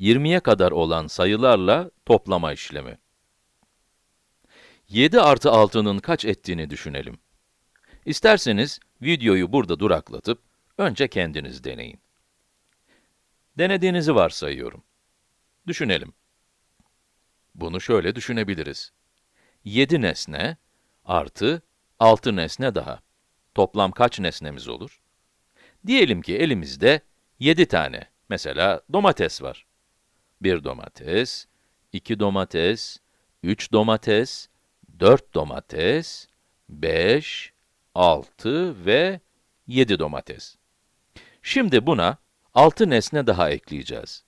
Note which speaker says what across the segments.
Speaker 1: 20'ye kadar olan sayılarla toplama işlemi. 7 artı 6'nın kaç ettiğini düşünelim. İsterseniz videoyu burada duraklatıp, önce kendiniz deneyin. Denediğinizi varsayıyorum. Düşünelim. Bunu şöyle düşünebiliriz. 7 nesne artı 6 nesne daha. Toplam kaç nesnemiz olur? Diyelim ki elimizde 7 tane, mesela domates var. 1 domates, 2 domates, 3 domates, 4 domates, 5, 6 ve 7 domates. Şimdi buna 6 nesne daha ekleyeceğiz.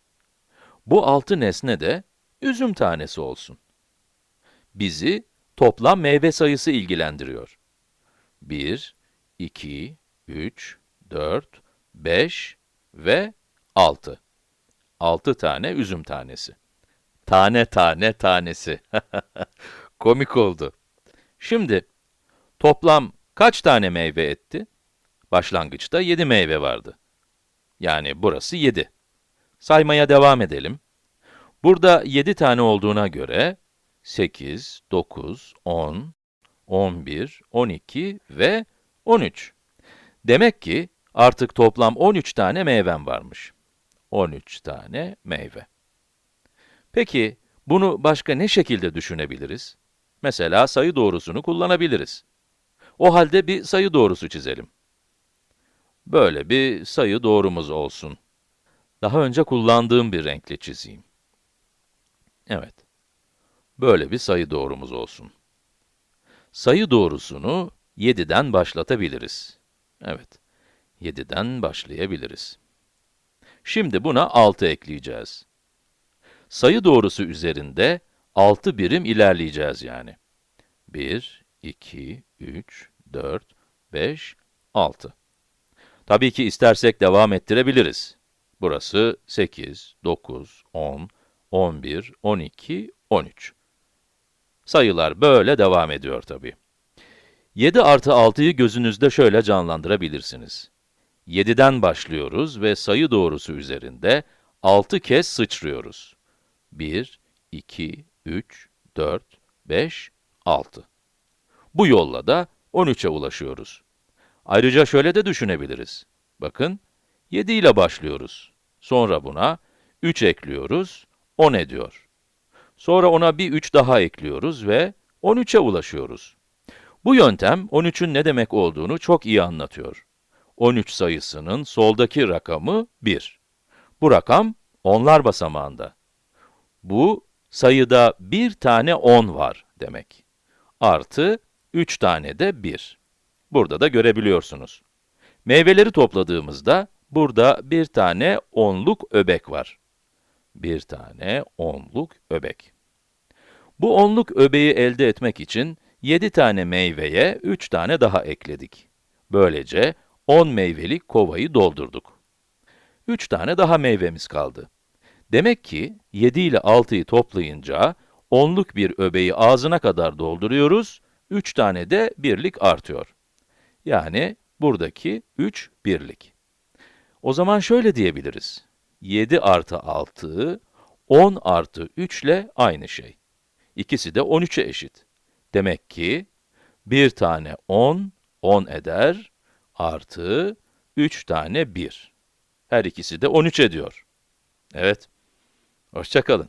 Speaker 1: Bu 6 nesne de üzüm tanesi olsun. Bizi toplam meyve sayısı ilgilendiriyor. 1, 2, 3, 4, 5 ve 6. 6 tane üzüm tanesi. Tane tane tanesi. Komik oldu. Şimdi, toplam kaç tane meyve etti? Başlangıçta 7 meyve vardı. Yani burası 7. Saymaya devam edelim. Burada 7 tane olduğuna göre, 8, 9, 10, 11, 12 ve 13. Demek ki artık toplam 13 tane meyvem varmış. 13 tane meyve. Peki, bunu başka ne şekilde düşünebiliriz? Mesela sayı doğrusunu kullanabiliriz. O halde bir sayı doğrusu çizelim. Böyle bir sayı doğrumuz olsun. Daha önce kullandığım bir renkle çizeyim. Evet. Böyle bir sayı doğrumuz olsun. Sayı doğrusunu 7'den başlatabiliriz. Evet, 7'den başlayabiliriz. Şimdi buna 6 ekleyeceğiz. Sayı doğrusu üzerinde 6 birim ilerleyeceğiz yani. 1, 2, 3, 4, 5, 6. Tabii ki istersek devam ettirebiliriz. Burası 8, 9, 10, 11, 12, 13. Sayılar böyle devam ediyor tabii. 7 artı 6'yı gözünüzde şöyle canlandırabilirsiniz. 7'den başlıyoruz ve sayı doğrusu üzerinde 6 kez sıçrıyoruz. 1, 2, 3, 4, 5, 6. Bu yolla da 13'e ulaşıyoruz. Ayrıca şöyle de düşünebiliriz. Bakın, 7 ile başlıyoruz. Sonra buna 3 ekliyoruz, 10 ediyor. Sonra ona bir 3 daha ekliyoruz ve 13'e ulaşıyoruz. Bu yöntem 13'ün ne demek olduğunu çok iyi anlatıyor. 13 sayısının soldaki rakamı 1. Bu rakam onlar basamağında. Bu, sayıda bir tane 10 var demek. Artı 3 tane de 1. Burada da görebiliyorsunuz. Meyveleri topladığımızda, burada bir tane onluk öbek var. Bir tane onluk öbek. Bu onluk öbeği elde etmek için 7 tane meyveye 3 tane daha ekledik. Böylece 10 meyvelik kovayı doldurduk. 3 tane daha meyvemiz kaldı. Demek ki 7 ile 6'yı toplayınca, onluk bir öbeği ağzına kadar dolduruyoruz, 3 tane de birlik artıyor. Yani buradaki 3 birlik. O zaman şöyle diyebiliriz. 7 artı 6, 10 artı 3 ile aynı şey. İkisi de 13'e eşit. Demek ki, bir tane 10, 10 eder, artı 3 tane 1. Her ikisi de 13 ediyor. Evet, hoşçakalın.